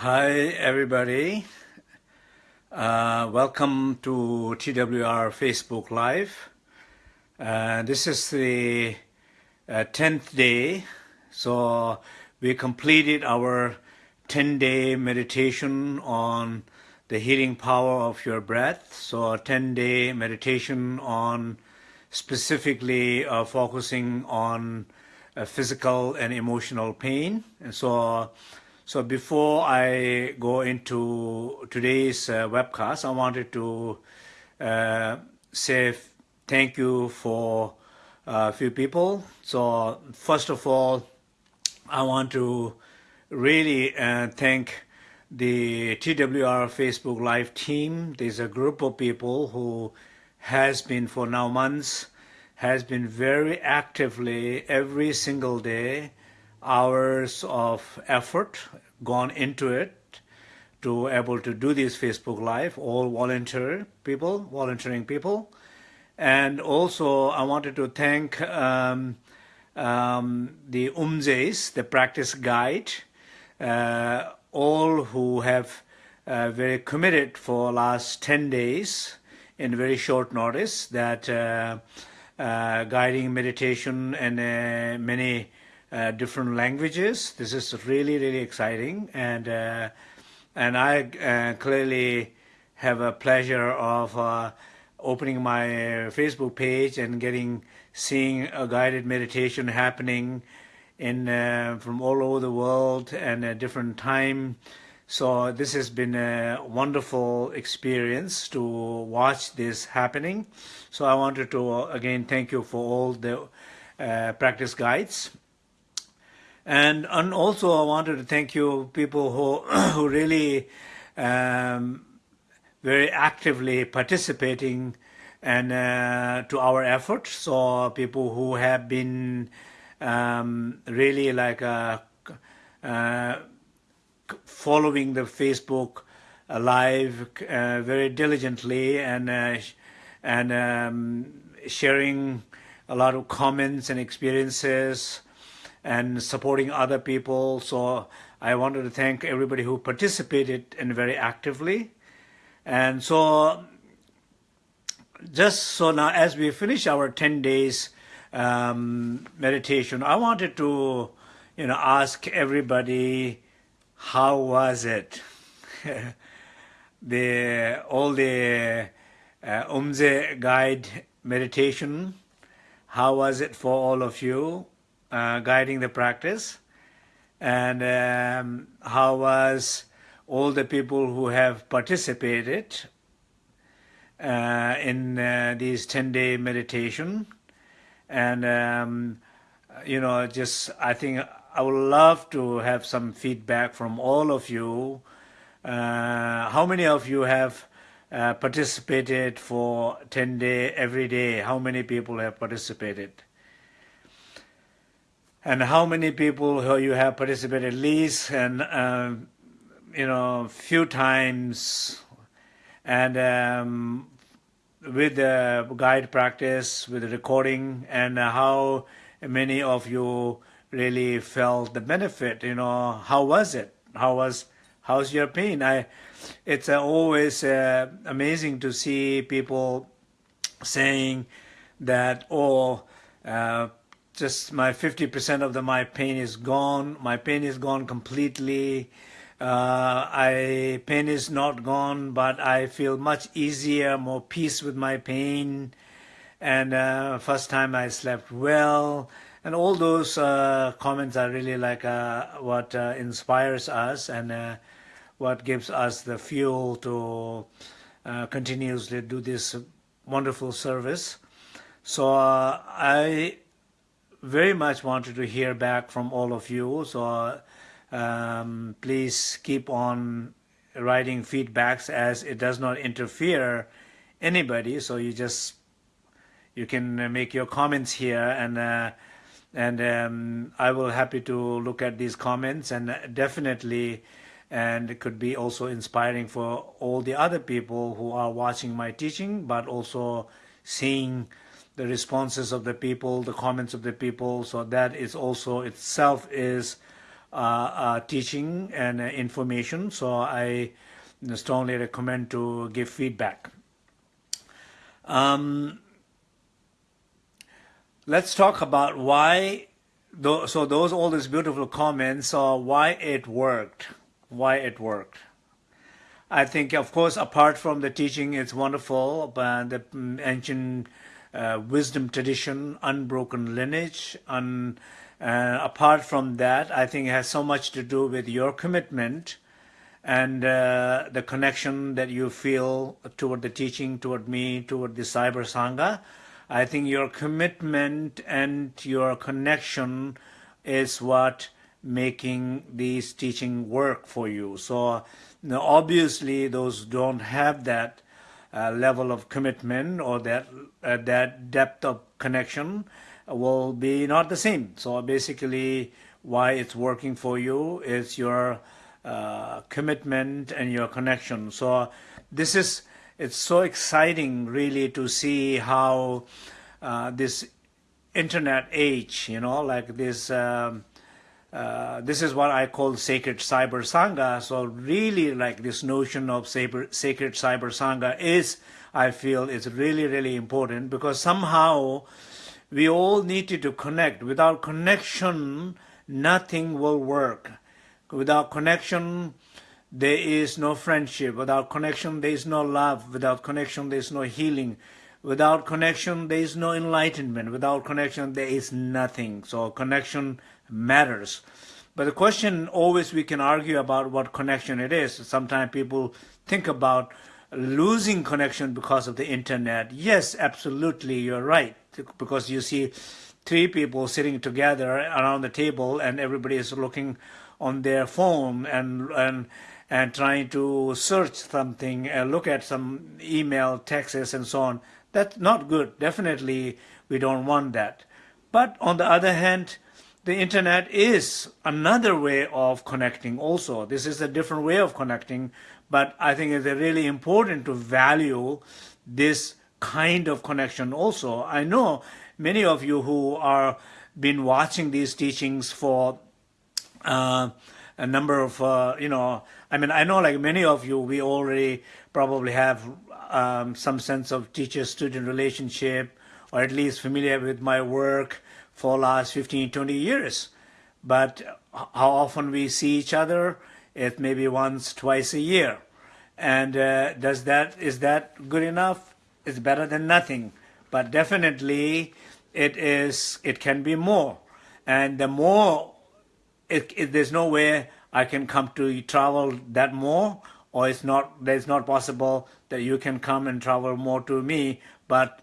Hi, everybody. Uh, welcome to TWR Facebook Live. Uh, this is the uh, 10th day. So we completed our 10-day meditation on the healing power of your breath. So a 10-day meditation on specifically uh, focusing on uh, physical and emotional pain. And so so before I go into today's uh, webcast, I wanted to uh, say thank you for a few people. So first of all, I want to really uh, thank the TWR Facebook Live team. There's a group of people who has been for now months, has been very actively every single day hours of effort gone into it to able to do this Facebook Live, all volunteer people, volunteering people. And also I wanted to thank um, um, the Umdzes, the practice guide, uh, all who have uh, very committed for last 10 days in very short notice that uh, uh guiding meditation and uh, many uh, different languages. This is really, really exciting. And, uh, and I uh, clearly have a pleasure of uh, opening my Facebook page and getting, seeing a guided meditation happening in, from all over the world and a different time. So this has been a wonderful experience to watch this happening. So I wanted to again thank you for all the uh, practice guides and, and also I wanted to thank you people who, who really um, very actively participating and uh, to our efforts. So people who have been um, really like uh, uh, following the Facebook live uh, very diligently and uh, and um, sharing a lot of comments and experiences and supporting other people. So I wanted to thank everybody who participated and very actively. And so just so now as we finish our 10 days um, meditation, I wanted to, you know, ask everybody, how was it? the all the uh, Umdze guide meditation, how was it for all of you? Uh, guiding the practice. And um, how was all the people who have participated uh, in uh, these 10-day meditation? And um, you know just I think I would love to have some feedback from all of you. Uh, how many of you have uh, participated for 10 day every day? How many people have participated and how many people who you have participated at least and uh, you know few times and um, with the guide practice with the recording and how many of you really felt the benefit you know how was it? How was how's your pain? I it's always uh, amazing to see people saying that oh uh, just my 50% of the my pain is gone. My pain is gone completely. Uh, I pain is not gone, but I feel much easier, more peace with my pain. And uh, first time I slept well. And all those uh, comments are really like uh, what uh, inspires us and uh, what gives us the fuel to continuously do this wonderful service. So I very much wanted to hear back from all of you. So um, please keep on writing feedbacks as it does not interfere anybody. So you just you can make your comments here and uh, and um, I will happy to look at these comments and definitely and it could be also inspiring for all the other people who are watching my teaching but also seeing the responses of the people, the comments of the people. So that is also itself is uh, uh, teaching and uh, information. So I strongly recommend to give feedback. Um, let's talk about why, so those all these beautiful comments are why it worked, why it worked. I think, of course, apart from the teaching, it's wonderful, but the ancient uh, wisdom tradition, unbroken lineage, and uh, apart from that, I think it has so much to do with your commitment and uh, the connection that you feel toward the teaching, toward me, toward the Cyber Sangha. I think your commitment and your connection is what making these teaching work for you. So now obviously those don't have that uh, level of commitment or that uh, that depth of connection will be not the same. So basically why it's working for you is your uh, commitment and your connection. So this is, it's so exciting really to see how uh, this internet age, you know, like this, um, uh, this is what I call sacred cyber sangha. So really like this notion of sacred cyber sangha is, I feel is really, really important because somehow we all needed to connect. Without connection, nothing will work. Without connection, there is no friendship. Without connection, there is no love. Without connection, there is no healing. Without connection, there is no enlightenment. Without connection, there is nothing. So connection matters. But the question always we can argue about what connection it is. Sometimes people think about losing connection because of the internet. Yes, absolutely, you're right. Because you see three people sitting together around the table and everybody is looking on their phone and and and trying to search something and look at some email, texts, and so on. That's not good. Definitely, we don't want that. But on the other hand, the internet is another way of connecting also. This is a different way of connecting, but I think it's really important to value this kind of connection also. I know many of you who are been watching these teachings for uh, a number of, uh, you know, I mean, I know like many of you, we already probably have um, some sense of teacher-student relationship, or at least familiar with my work for last 15, 20 years. But how often we see each other? It maybe once, twice a year. And uh, does that is that good enough? It's better than nothing. But definitely, it is. It can be more. And the more it, it, there's no way I can come to travel that more, or it's not, there's not possible that you can come and travel more to me, but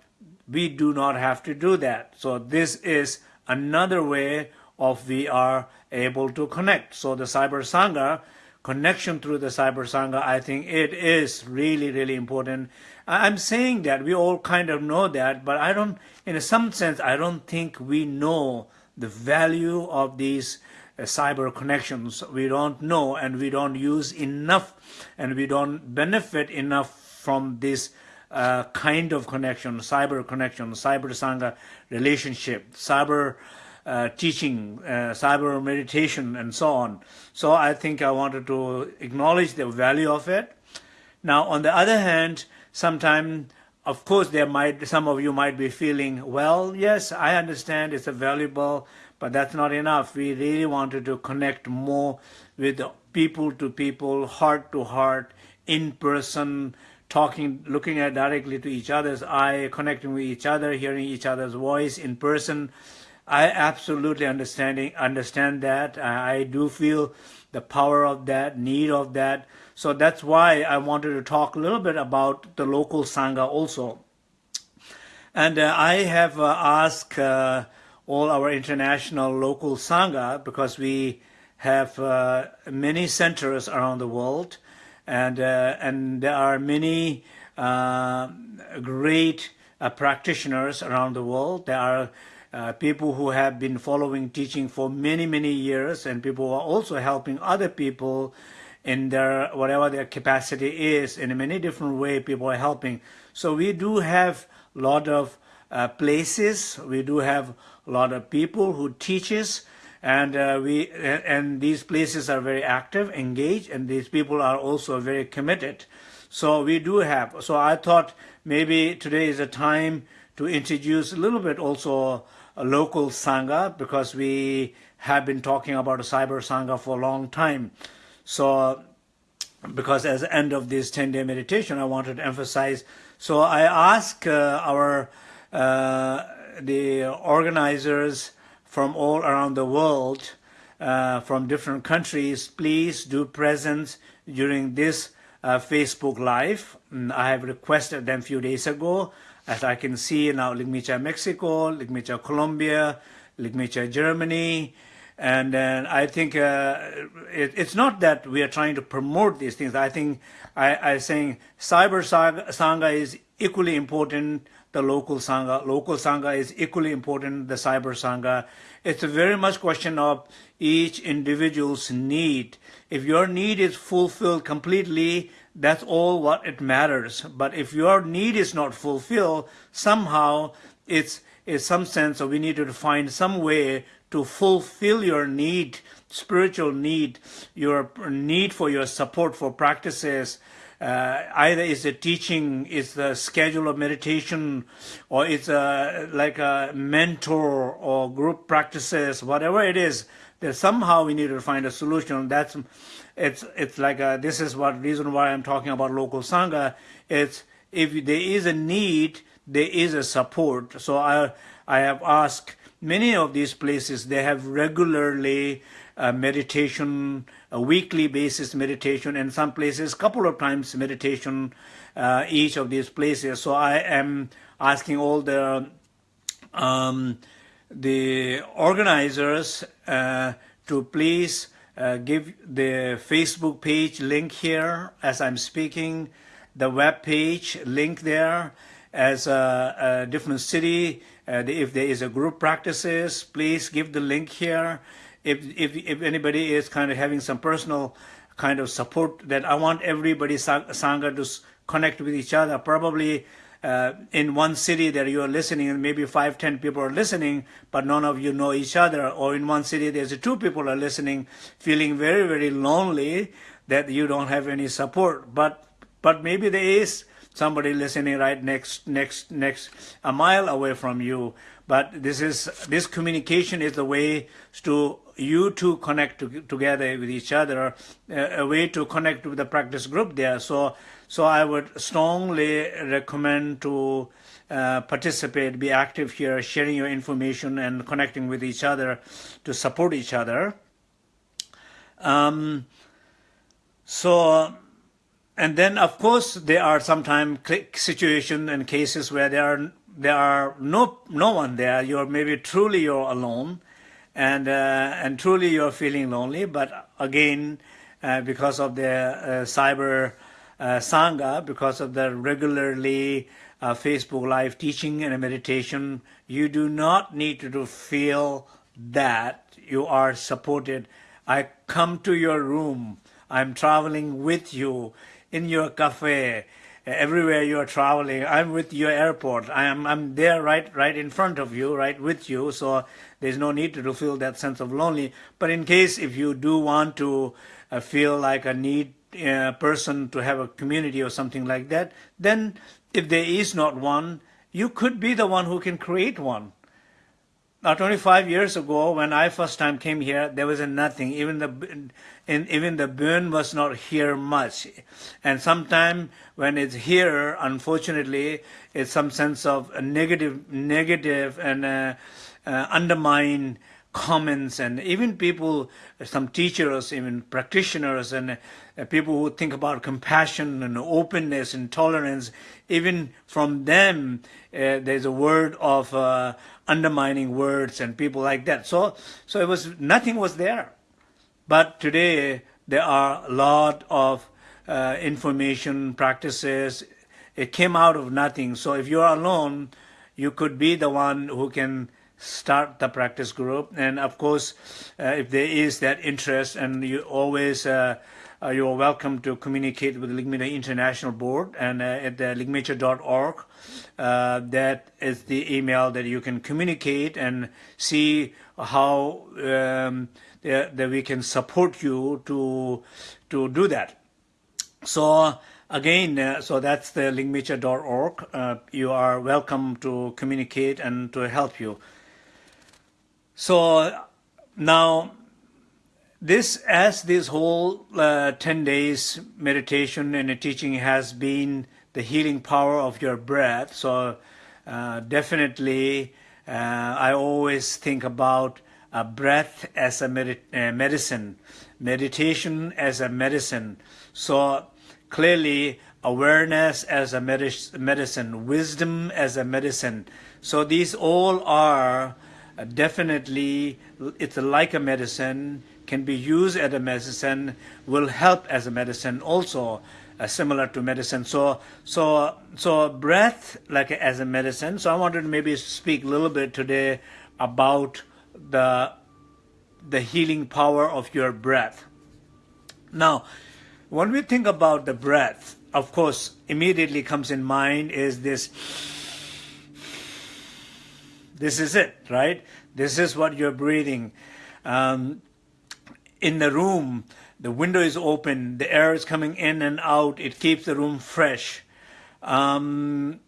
we do not have to do that. So this is another way of we are able to connect. So the Cyber Sangha, connection through the Cyber Sangha, I think it is really, really important. I'm saying that, we all kind of know that, but I don't, in some sense, I don't think we know the value of these uh, cyber connections we don't know and we don't use enough and we don't benefit enough from this uh, kind of connection, cyber connection, cyber sangha relationship, cyber uh, teaching, uh, cyber meditation, and so on. So I think I wanted to acknowledge the value of it. Now, on the other hand, sometimes, of course, there might some of you might be feeling, well, yes, I understand it's a valuable but that's not enough. We really wanted to connect more with people to people, heart to heart, in person, talking, looking at directly to each other's eye, connecting with each other, hearing each other's voice in person. I absolutely understanding understand that. I, I do feel the power of that, need of that. So that's why I wanted to talk a little bit about the local Sangha also. And uh, I have uh, asked uh, all our international local Sangha because we have uh, many centers around the world and, uh, and there are many uh, great uh, practitioners around the world. There are uh, people who have been following teaching for many, many years and people who are also helping other people in their whatever their capacity is in many different way, people are helping. So we do have a lot of uh, places, we do have a lot of people who teaches and uh, we and these places are very active, engaged, and these people are also very committed. So we do have. So I thought maybe today is a time to introduce a little bit also a local sangha because we have been talking about a cyber sangha for a long time. So because as the end of this 10-day meditation, I wanted to emphasize. So I ask uh, our uh, the organizers from all around the world, uh, from different countries, please do present during this uh, Facebook Live. I have requested them a few days ago. As I can see now, Ligmincha, Mexico, Ligmincha, Colombia, Ligmincha, Germany, and I think uh, it, it's not that we are trying to promote these things. I think I, I saying cyber sangha is equally important the local Sangha. Local Sangha is equally important, the Cyber Sangha. It's a very much question of each individual's need. If your need is fulfilled completely, that's all what it matters. But if your need is not fulfilled, somehow it's in some sense of we need to find some way to fulfill your need, spiritual need, your need for your support for practices, uh, either it's the teaching, it's the schedule of meditation, or it's a, like a mentor or group practices, whatever it is, that somehow we need to find a solution. That's it's it's like a, this is what reason why I'm talking about local sangha. It's if there is a need, there is a support. So I I have asked many of these places. They have regularly uh, meditation a weekly basis meditation, and some places couple of times meditation uh, each of these places. So I am asking all the um, the organizers uh, to please uh, give the Facebook page link here as I'm speaking, the web page link there as a, a different city. Uh, if there is a group practices, please give the link here if, if, if anybody is kind of having some personal kind of support that I want everybody Sangha to connect with each other. Probably uh, in one city that you are listening and maybe five, ten people are listening, but none of you know each other. Or in one city there's two people are listening, feeling very, very lonely that you don't have any support. But, but maybe there is somebody listening right next, next, next, a mile away from you. But this is, this communication is the way to you to connect to, together with each other, uh, a way to connect with the practice group there. So, so I would strongly recommend to uh, participate, be active here, sharing your information and connecting with each other to support each other. Um, so, and then of course there are sometimes situations and cases where there are there are no no one there. You're maybe truly you're alone, and uh, and truly you're feeling lonely. But again, uh, because of the uh, cyber uh, sangha, because of the regularly uh, Facebook live teaching and meditation, you do not need to feel that you are supported. I come to your room. I'm traveling with you in your cafe everywhere you are traveling. I'm with your airport. I am I'm there right right in front of you, right with you. So there's no need to feel that sense of lonely. But in case if you do want to uh, feel like a need uh, person to have a community or something like that, then if there is not one, you could be the one who can create one. Now, 25 years ago, when I first time came here, there was a nothing. Even the and even the burn was not here much. And sometime when it's here, unfortunately, it's some sense of a negative, negative and uh, uh, undermine comments and even people, some teachers, even practitioners and uh, people who think about compassion and openness and tolerance, even from them, uh, there's a word of uh, undermining words and people like that. So, so it was nothing was there. But today there are a lot of uh, information practices. It came out of nothing. So if you're alone, you could be the one who can start the practice group. And of course, uh, if there is that interest, and you always uh, uh, you are welcome to communicate with the Ligmincha International Board and uh, at the ligmincha.org. Uh, that is the email that you can communicate and see how um, that we can support you to to do that. So again, uh, so that's the ligmincha.org. Uh, you are welcome to communicate and to help you. So now this as this whole uh, 10 days meditation and teaching has been the healing power of your breath so uh, definitely uh, I always think about a breath as a med uh, medicine meditation as a medicine. So clearly awareness as a medicine wisdom as a medicine. So these all are definitely it's like a medicine can be used as a medicine, will help as a medicine also, uh, similar to medicine. So, so, so breath like as a medicine. So I wanted to maybe speak a little bit today about the the healing power of your breath. Now, when we think about the breath, of course, immediately comes in mind is this. This is it, right? This is what you're breathing. Um, in the room, the window is open, the air is coming in and out, it keeps the room fresh. Um,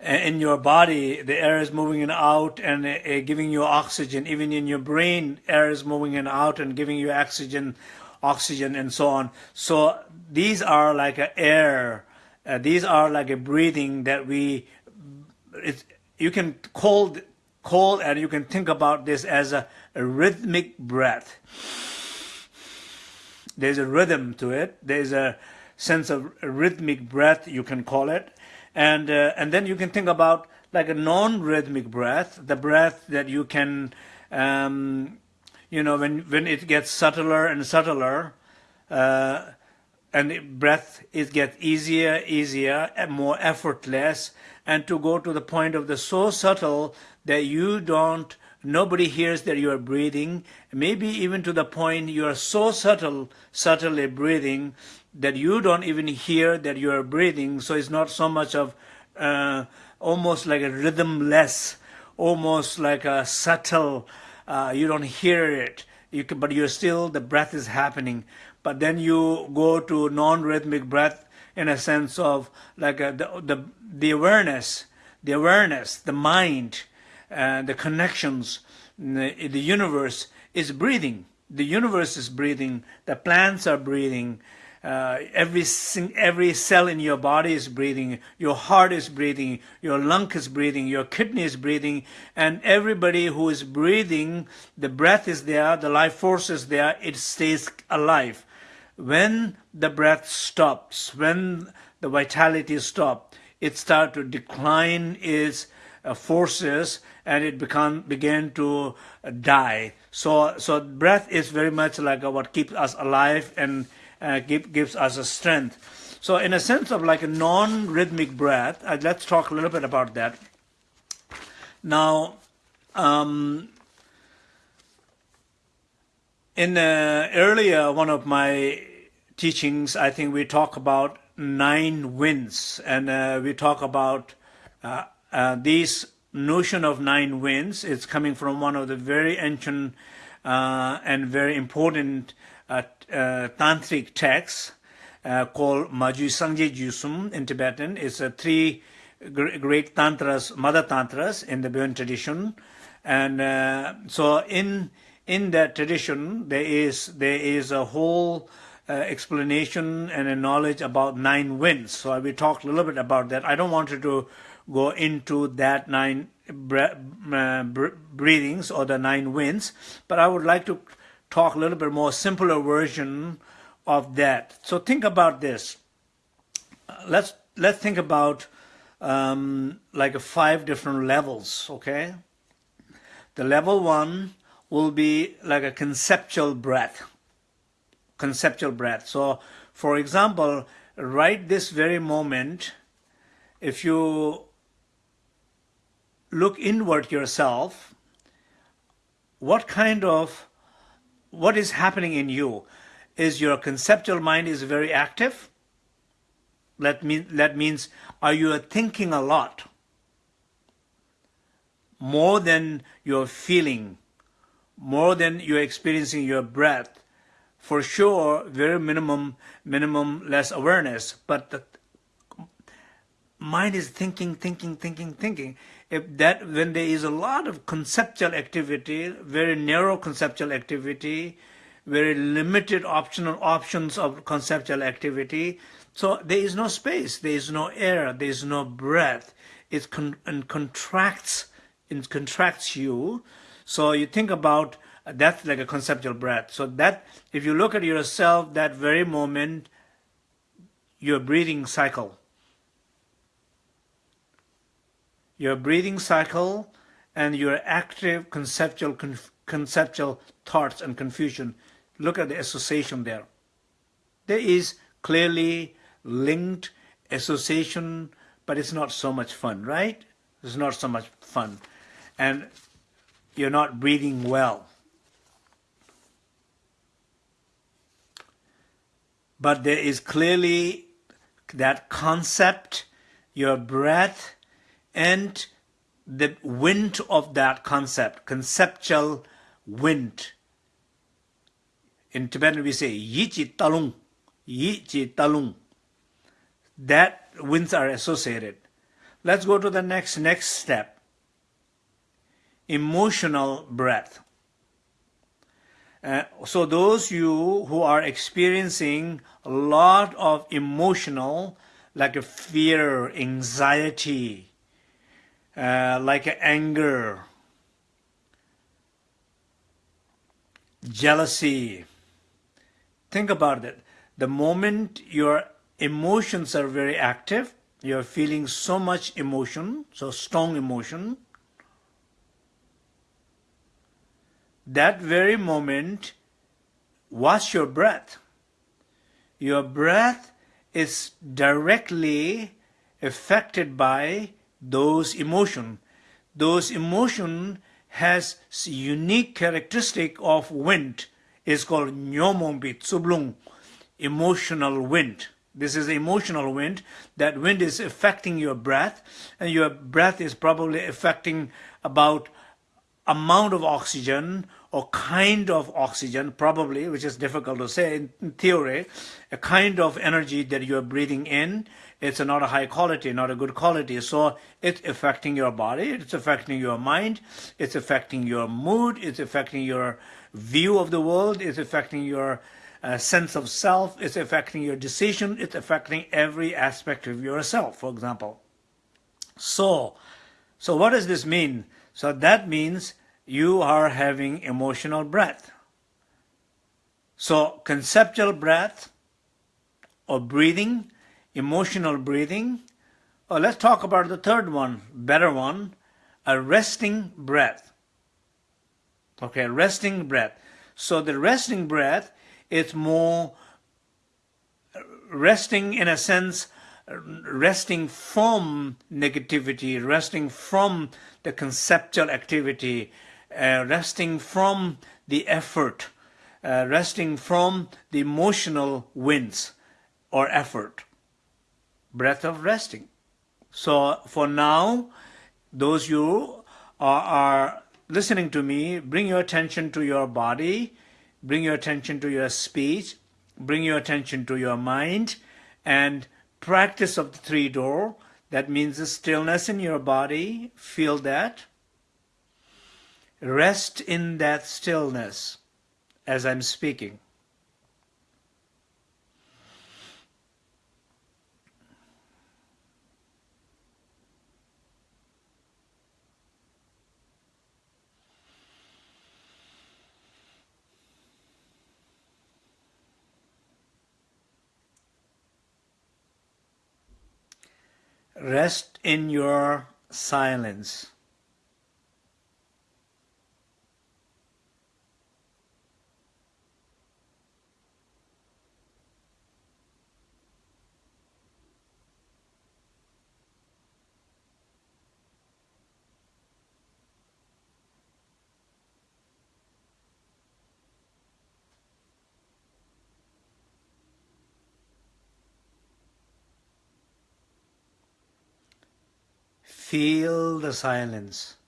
in your body, the air is moving in out and uh, giving you oxygen. Even in your brain, air is moving in out and giving you oxygen, oxygen, and so on. So these are like a air. Uh, these are like a breathing that we. You can call call and you can think about this as a a rhythmic breath. There's a rhythm to it. There's a sense of rhythmic breath, you can call it. And, uh, and then you can think about like a non-rhythmic breath, the breath that you can, um, you know, when, when it gets subtler and subtler, uh, and breath it gets easier, easier, and more effortless, and to go to the point of the so subtle that you don't Nobody hears that you are breathing, maybe even to the point you are so subtle, subtly breathing that you don't even hear that you are breathing. So it's not so much of uh, almost like a rhythmless, almost like a subtle, uh, you don't hear it, you can, but you're still, the breath is happening. But then you go to non-rhythmic breath in a sense of like a, the, the, the awareness, the awareness, the mind, uh, the connections, the, the universe is breathing. The universe is breathing. The plants are breathing. Uh, every every cell in your body is breathing. Your heart is breathing. Your lung is breathing. Your kidney is breathing. And everybody who is breathing, the breath is there. The life force is there. It stays alive. When the breath stops, when the vitality stops, it starts to decline its uh, forces and it become began to die. So so breath is very much like what keeps us alive and uh, give, gives us a strength. So in a sense of like a non-rhythmic breath, uh, let's talk a little bit about that. Now, um, in uh, earlier one of my teachings, I think we talk about nine winds, and uh, we talk about uh, uh, notion of nine winds It's coming from one of the very ancient uh, and very important uh, uh, tantric texts called Ma Gyud Sangye Gyudsum in Tibetan. It's a three great tantras, mother tantras in the Buddhist tradition, and so in in that tradition there is there is a whole uh, explanation and a knowledge about nine winds. So I will talk a little bit about that. I don't want you to go into that nine uh, breathings or the nine winds, but I would like to talk a little bit more simpler version of that. So think about this. Let's let's think about um, like five different levels. Okay, the level one will be like a conceptual breath. Conceptual breath. So, for example, right this very moment, if you look inward yourself, what kind of, what is happening in you? Is your conceptual mind is very active? That, mean, that means, are you thinking a lot? More than you're feeling, more than you're experiencing your breath. For sure, very minimum, minimum less awareness, but the mind is thinking, thinking, thinking, thinking. If that, when there is a lot of conceptual activity, very narrow conceptual activity, very limited optional options of conceptual activity, so there is no space, there is no air, there is no breath. It con and contracts, it contracts you. So you think about that's like a conceptual breath. So that if you look at yourself, that very moment, your breathing cycle your breathing cycle and your active conceptual conceptual thoughts and confusion. Look at the association there. There is clearly linked association, but it's not so much fun, right? It's not so much fun. And you're not breathing well. But there is clearly that concept, your breath, and the wind of that concept, conceptual wind. In Tibetan we say yichi talung, yichi talung. That winds are associated. Let's go to the next next step. Emotional breath. Uh, so those you who are experiencing a lot of emotional, like a fear, anxiety, uh, like anger, jealousy. Think about it. The moment your emotions are very active, you're feeling so much emotion, so strong emotion, that very moment, watch your breath. Your breath is directly affected by those emotion. Those emotion has unique characteristic of wind. It's called nyomombi tsublung, emotional wind. This is emotional wind. That wind is affecting your breath, and your breath is probably affecting about amount of oxygen or kind of oxygen, probably, which is difficult to say in theory, a kind of energy that you're breathing in it's not a high quality, not a good quality. So it's affecting your body, it's affecting your mind, it's affecting your mood, it's affecting your view of the world, it's affecting your uh, sense of self, it's affecting your decision, it's affecting every aspect of yourself, for example. So, so what does this mean? So that means you are having emotional breath. So conceptual breath or breathing emotional breathing. Oh, let's talk about the third one, better one, a resting breath. Okay, resting breath. So the resting breath is more resting in a sense, resting from negativity, resting from the conceptual activity, resting from the effort, uh, resting from the emotional winds or effort breath of resting. So for now, those you are, are listening to me, bring your attention to your body, bring your attention to your speech, bring your attention to your mind, and practice of the three door. That means the stillness in your body. Feel that. Rest in that stillness as I'm speaking. Rest in your silence. Feel the silence.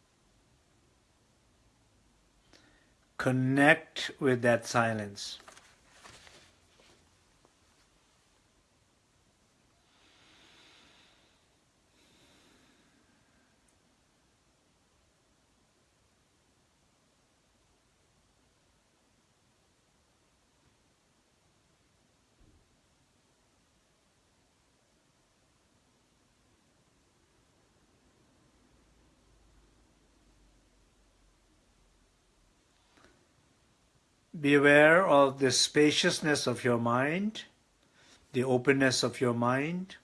Connect with that silence. Be aware of the spaciousness of your mind, the openness of your mind.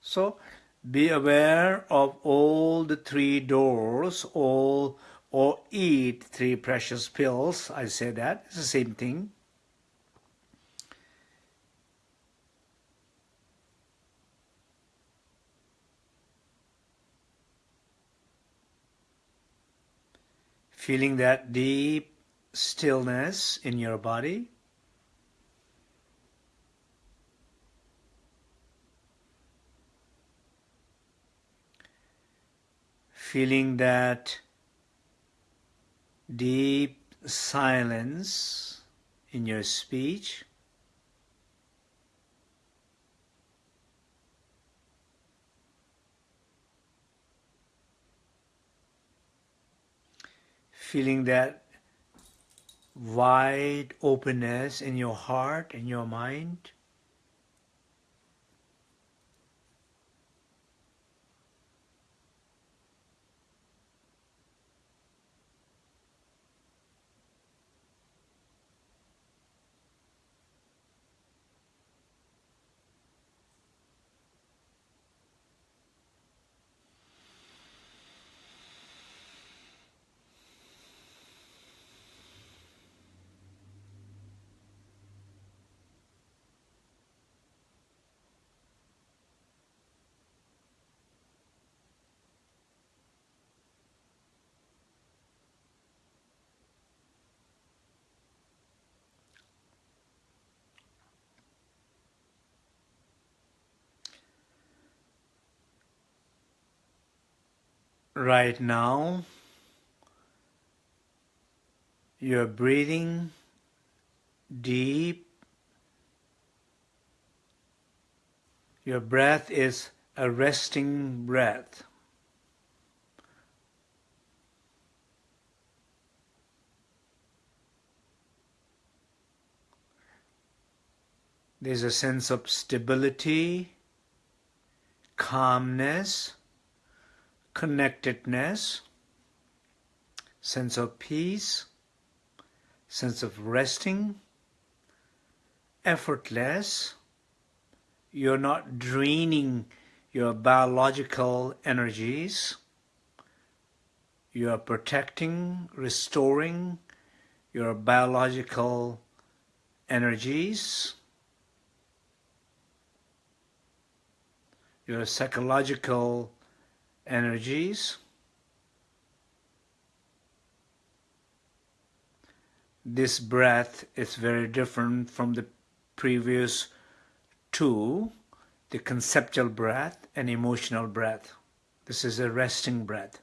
So be aware of all the three doors, all or eat three precious pills. I say that, it's the same thing. Feeling that deep stillness in your body. Feeling that deep silence in your speech. Feeling that wide openness in your heart and your mind. Right now you're breathing deep. Your breath is a resting breath. There's a sense of stability, calmness, connectedness, sense of peace, sense of resting, effortless. You're not draining your biological energies. You are protecting, restoring your biological energies, your psychological energies. This breath is very different from the previous two, the conceptual breath and emotional breath. This is a resting breath.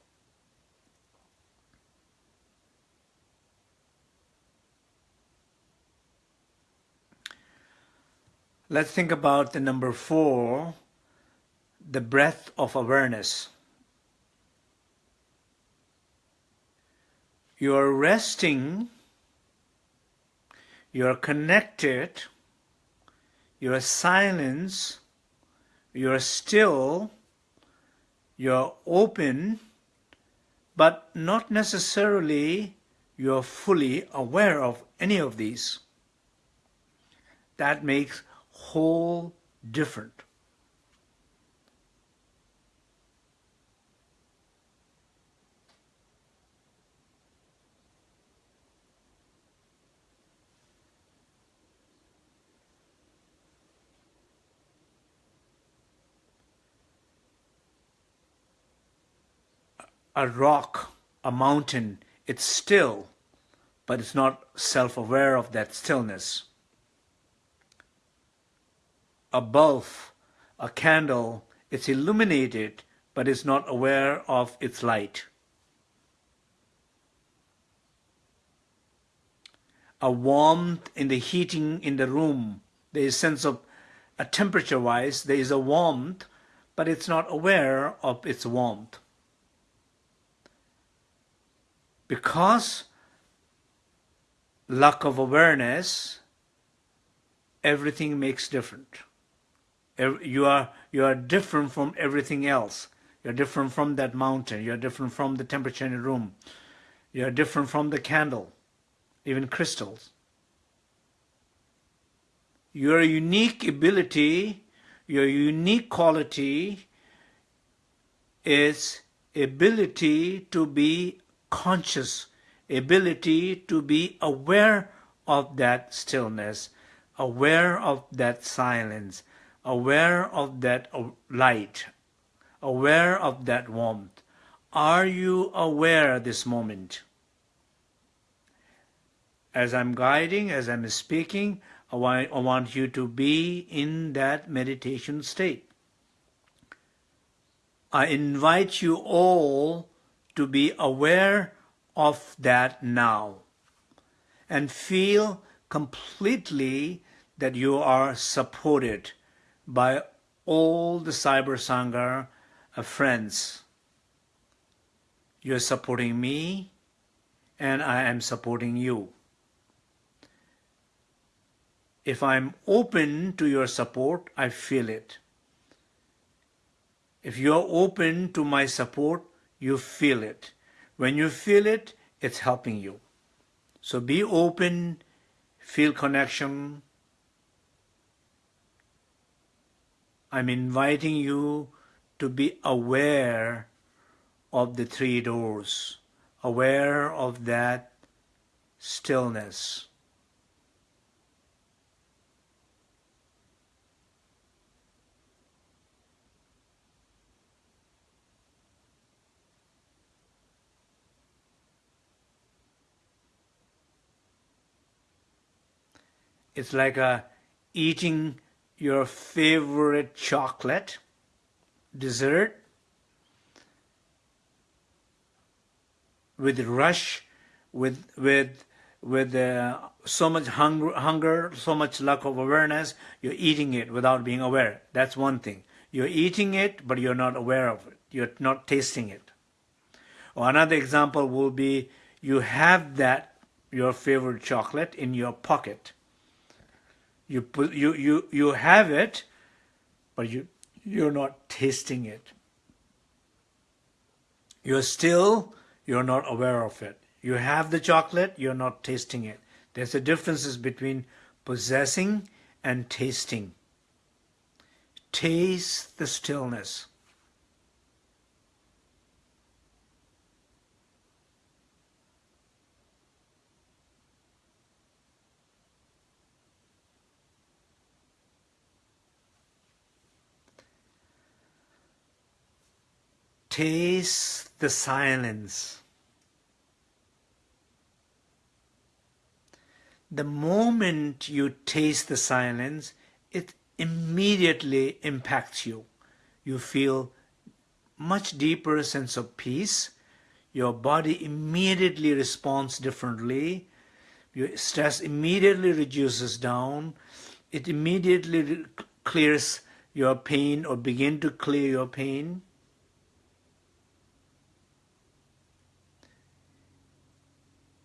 Let's think about the number four, the breath of awareness. You are resting, you are connected, you are silence, you are still, you are open, but not necessarily you are fully aware of any of these. That makes whole different. A rock, a mountain, it's still, but it's not self-aware of that stillness. a bulb, a candle, it's illuminated, but is not aware of its light. A warmth in the heating in the room, there is sense of a temperature wise, there is a warmth, but it's not aware of its warmth. Because lack of awareness, everything makes different. You are, you are different from everything else. You're different from that mountain. You're different from the temperature in the room. You're different from the candle, even crystals. Your unique ability, your unique quality is ability to be conscious, ability to be aware of that stillness, aware of that silence, aware of that uh, light, aware of that warmth. Are you aware this moment? As I'm guiding, as I'm speaking, I want, I want you to be in that meditation state. I invite you all to be aware of that now and feel completely that you are supported by all the Cyber Sangha uh, friends. You're supporting me and I am supporting you. If I'm open to your support, I feel it. If you're open to my support, you feel it. When you feel it, it's helping you. So be open, feel connection. I'm inviting you to be aware of the three doors, aware of that stillness. It's like a eating your favorite chocolate, dessert, with rush, with with with uh, so much hunger, hunger, so much lack of awareness, you're eating it without being aware. That's one thing. You're eating it, but you're not aware of it. You're not tasting it. Or another example will be you have that, your favorite chocolate, in your pocket you you you you have it but you you're not tasting it. You're still you're not aware of it. You have the chocolate you're not tasting it. There's a difference between possessing and tasting. Taste the stillness Taste the silence. The moment you taste the silence, it immediately impacts you. You feel much deeper sense of peace. Your body immediately responds differently. Your stress immediately reduces down. It immediately clears your pain or begin to clear your pain.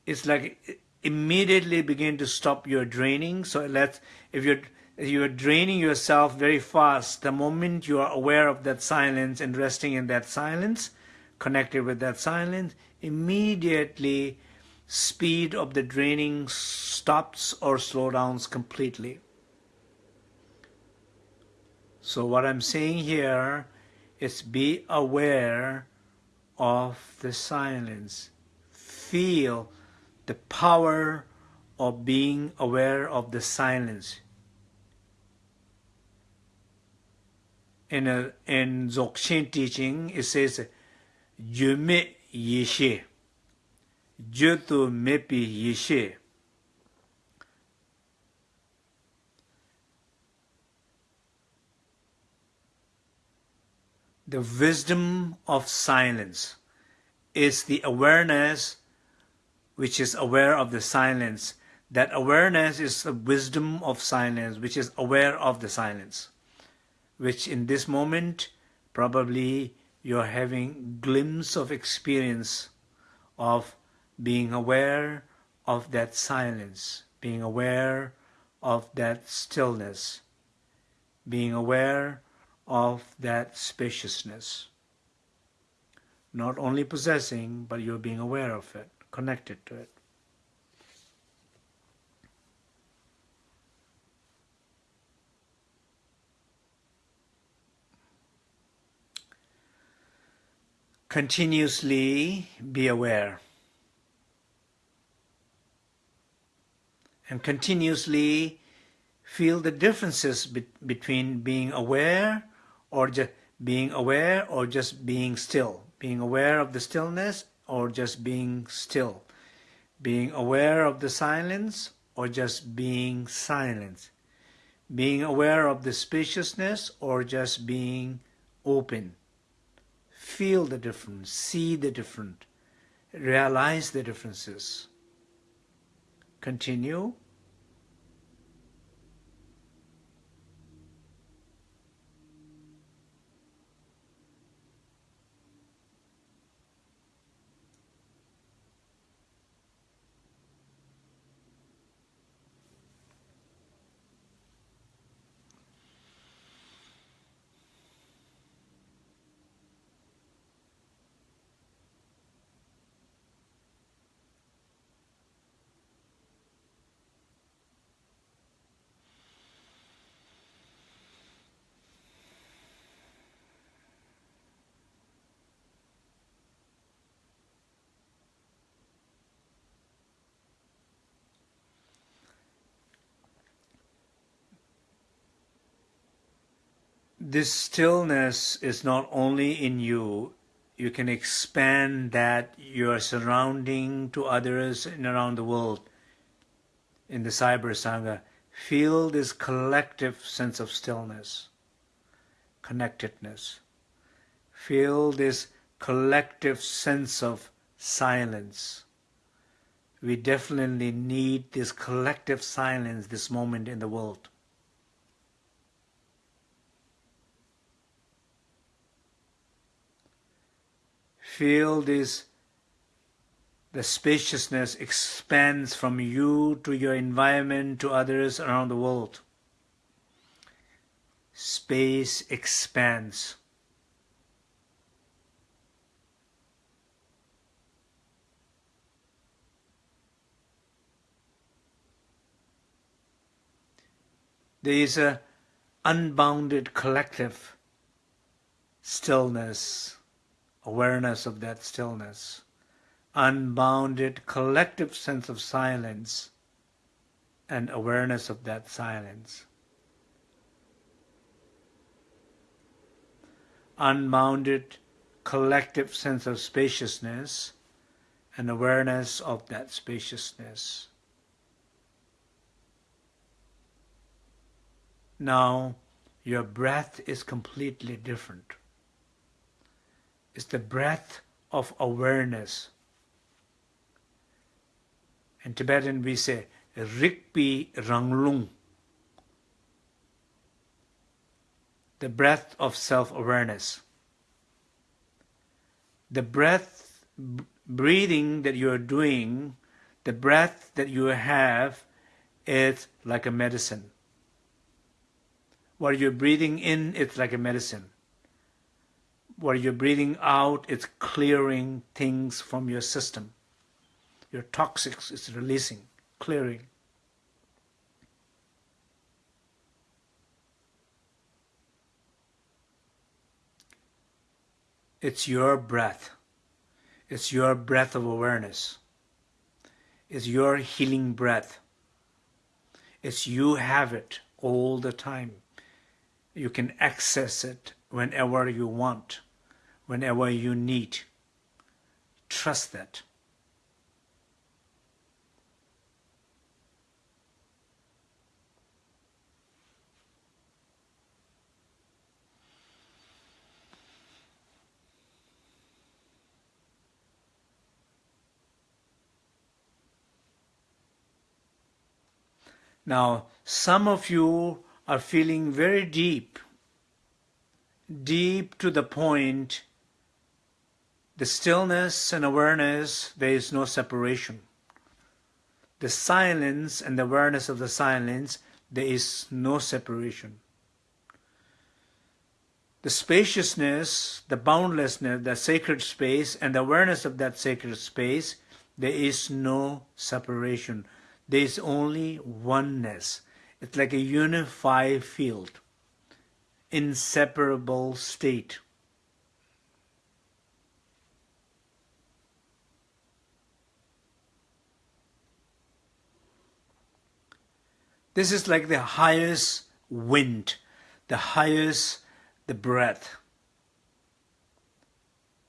It's like immediately begin to stop your draining. So let's, if you're, you're draining yourself very fast, the moment you are aware of that silence and resting in that silence, connected with that silence, immediately speed of the draining stops or slow downs completely. So what I'm saying here is be aware of the silence. Feel the power of being aware of the silence. In, a, in Dzogchen teaching, it says, Jume Yeshe, Jutu Mepi Yeshe. the wisdom of silence is the awareness which is aware of the silence. That awareness is the wisdom of silence, which is aware of the silence, which in this moment probably you're having glimpse of experience of being aware of that silence, being aware of that stillness, being aware of that spaciousness. Not only possessing, but you're being aware of it, connected to it. Continuously be aware. And continuously feel the differences be between being aware or just being aware or just being still being aware of the stillness or just being still? Being aware of the silence or just being silent? Being aware of the spaciousness or just being open? Feel the difference see the different realize the differences. Continue this stillness is not only in you, you can expand that your surrounding to others and around the world. In the Cyber Sangha, feel this collective sense of stillness, connectedness. Feel this collective sense of silence. We definitely need this collective silence this moment in the world. Feel this the spaciousness expands from you to your environment to others around the world. Space expands. There is a unbounded collective stillness awareness of that stillness, unbounded collective sense of silence, and awareness of that silence. Unbounded collective sense of spaciousness and awareness of that spaciousness. Now, your breath is completely different is the breath of awareness. In Tibetan we say Rikpi Ranglung, the breath of self-awareness. The breath, breathing that you are doing, the breath that you have is like a medicine. What you're breathing in, it's like a medicine where you're breathing out, it's clearing things from your system. Your toxics is releasing, clearing. It's your breath. It's your breath of awareness. It's your healing breath. It's you have it all the time. You can access it whenever you want whenever you need. Trust that. Now, some of you are feeling very deep, deep to the point the stillness and awareness, there is no separation. The silence and the awareness of the silence, there is no separation. The spaciousness, the boundlessness, the sacred space, and the awareness of that sacred space, there is no separation. There is only oneness. It's like a unified field, inseparable state. This is like the highest wind, the highest the breath,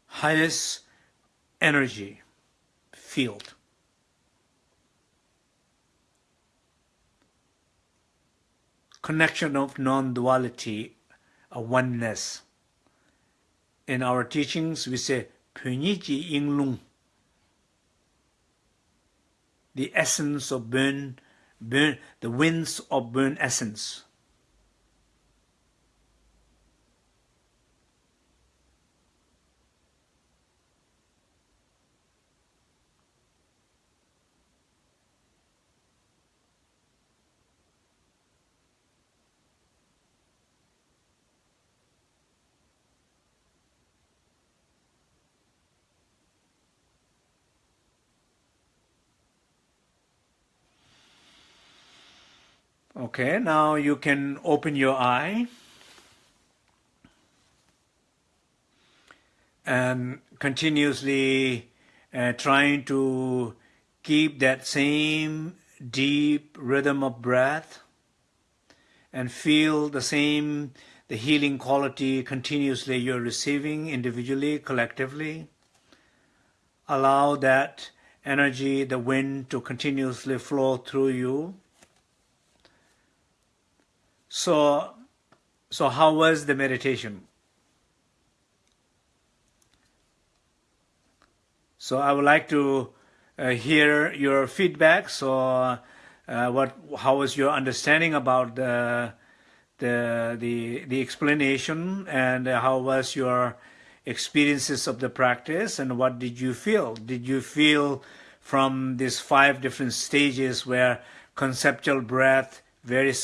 highest energy field. Connection of non-duality, a oneness. In our teachings, we say Ji Lung, the essence of Bon, Bon, the winds of Bon essence. Okay, now you can open your eye. And continuously uh, trying to keep that same deep rhythm of breath and feel the same the healing quality continuously you're receiving individually collectively. Allow that energy the wind to continuously flow through you so, so how was the meditation? So I would like to uh, hear your feedback. So, uh, what, how was your understanding about the the the the explanation, and how was your experiences of the practice, and what did you feel? Did you feel from these five different stages where conceptual breath, very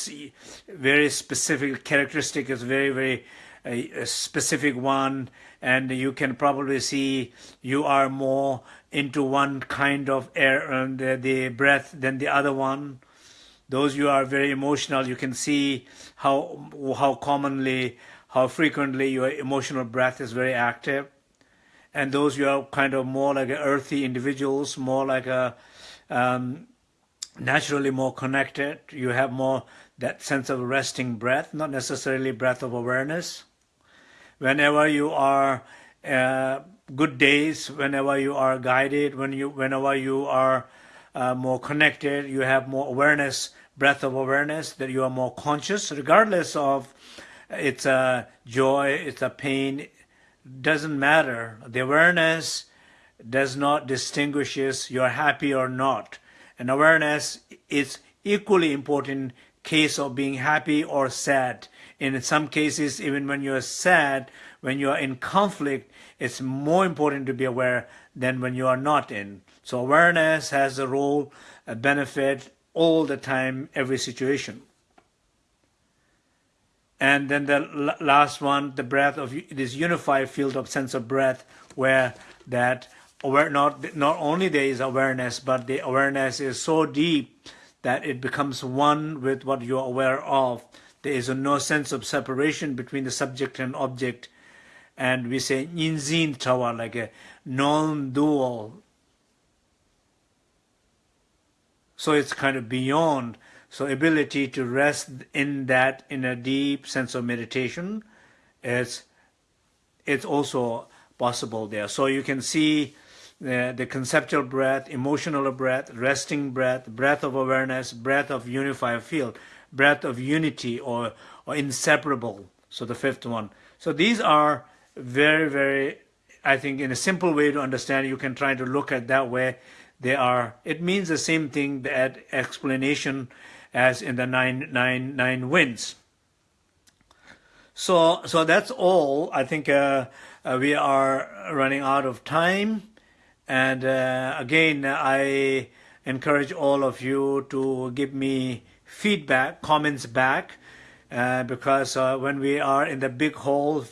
very specific characteristic is very very a, a, specific one and you can probably see you are more into one kind of air and um, the, the breath than the other one. Those you are very emotional you can see how how commonly how frequently your emotional breath is very active. And those you are kind of more like earthy individuals more like a um, naturally more connected. You have more that sense of resting breath, not necessarily breath of awareness. Whenever you are uh, good days, whenever you are guided, when you, whenever you are uh, more connected, you have more awareness, breath of awareness, that you are more conscious, regardless of it's a joy, it's a pain, doesn't matter. The awareness does not distinguishes you're happy or not and awareness is equally important case of being happy or sad. In some cases, even when you're sad, when you're in conflict, it's more important to be aware than when you are not in. So awareness has a role, a benefit all the time, every situation. And then the last one, the breath of this unified field of sense of breath, where that aware not not only there is awareness but the awareness is so deep that it becomes one with what you are aware of. There is no sense of separation between the subject and object. And we say ninzin tawa like a non-dual so it's kind of beyond. So ability to rest in that in a deep sense of meditation is it's also possible there. So you can see the, the conceptual breath, emotional breath, resting breath, breath of awareness, breath of unified field, breath of unity or, or inseparable. So the fifth one. So these are very, very, I think in a simple way to understand, you can try to look at that way. They are, it means the same thing, that explanation as in the nine nine nine winds. So so that's all. I think uh, uh, we are running out of time, and uh, again I encourage all of you to give me feedback, comments back, uh, because uh, when we are in the big hall,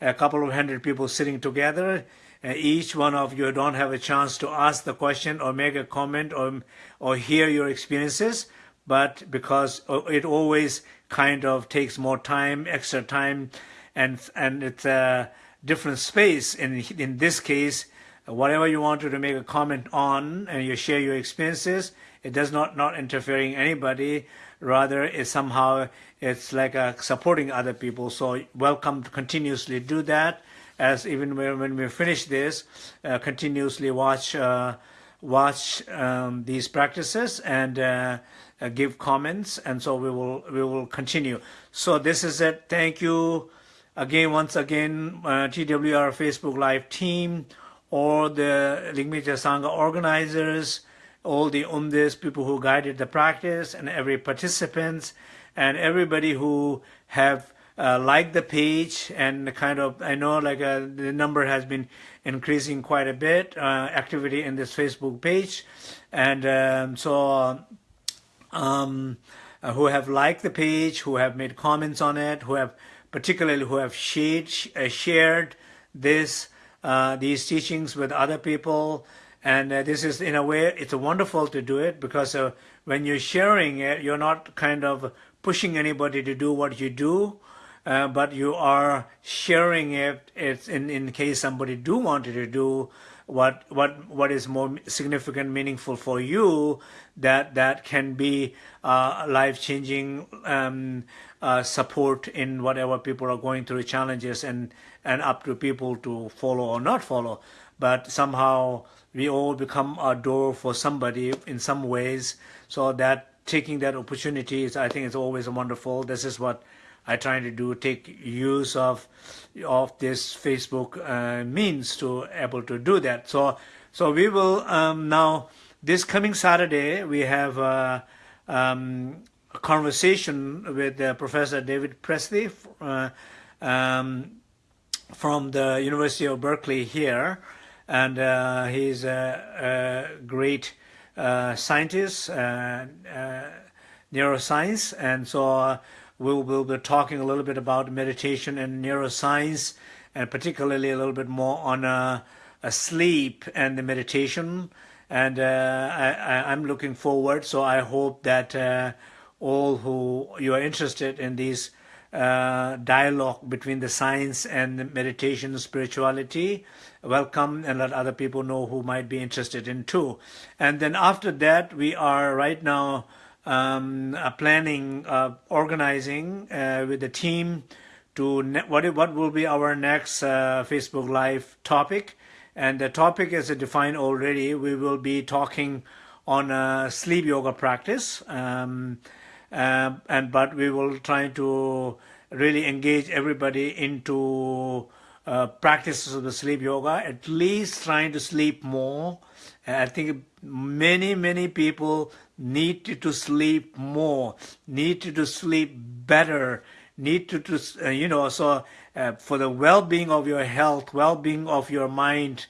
a couple of hundred people sitting together, uh, each one of you don't have a chance to ask the question or make a comment or or hear your experiences, but because it always kind of takes more time, extra time, and and it's a different space. In in this case, whatever you want to make a comment on and you share your experiences, it does not not interfering anybody. Rather, it's somehow it's like a supporting other people. So welcome to continuously do that. As even when, when we finish this, uh, continuously watch uh, watch um, these practices and uh, uh, give comments, and so we will we will continue. So this is it. Thank you again, once again, uh, TWR Facebook Live team, all the Ligmincha Sangha organizers, all the umdzes, people who guided the practice, and every participants, and everybody who have uh, liked the page and kind of, I know like uh, the number has been increasing quite a bit, uh, activity in this Facebook page. And um, so um, uh, who have liked the page, who have made comments on it, who have particularly who have shared, uh, shared this uh, these teachings with other people. And uh, this is, in a way, it's wonderful to do it because uh, when you're sharing it, you're not kind of pushing anybody to do what you do, uh, but you are sharing it. It's in, in case somebody do wanted to do what what what is more significant, meaningful for you, that that can be uh, life changing um, uh, support in whatever people are going through challenges, and and up to people to follow or not follow. But somehow we all become a door for somebody in some ways. So that taking that opportunity is, I think, is always wonderful. This is what I try to do, take use of of this Facebook uh, means to able to do that. So so we will um, now this coming Saturday we have uh, um, conversation with uh, Professor David Presti uh, um, from the University of Berkeley here, and uh, he's a, a great scientist, neuroscience, and so we'll, we'll be talking a little bit about meditation and neuroscience, and particularly a little bit more on uh, sleep and the meditation. And uh, I, am looking forward, so I hope that uh, all who you are interested in these uh, dialogue between the science and the meditation spirituality welcome and let other people know who might be interested in too and then after that we are right now um, uh, planning, uh, organizing uh, with the team to what what will be our next uh, Facebook Live topic, and the topic is defined already. We will be talking on a sleep yoga practice, um, uh, and but we will try to really engage everybody into uh, practices of the sleep yoga. At least trying to sleep more. I think many many people need to sleep more, need to sleep better, need to, to uh, you know, so uh, for the well-being of your health, well-being of your mind,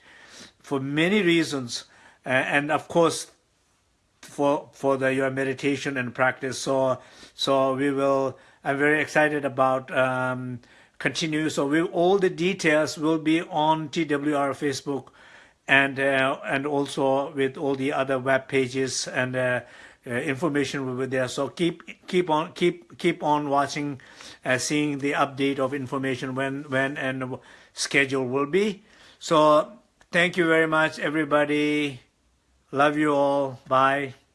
for many reasons, uh, and of course, for for the your meditation and practice. So so we will. I'm very excited about. Um, continue so we all the details will be on TWR Facebook and uh, and also with all the other web pages and uh, uh, information will be there. So keep keep on keep keep on watching, uh, seeing the update of information when when and schedule will be. So thank you very much, everybody. Love you all. Bye.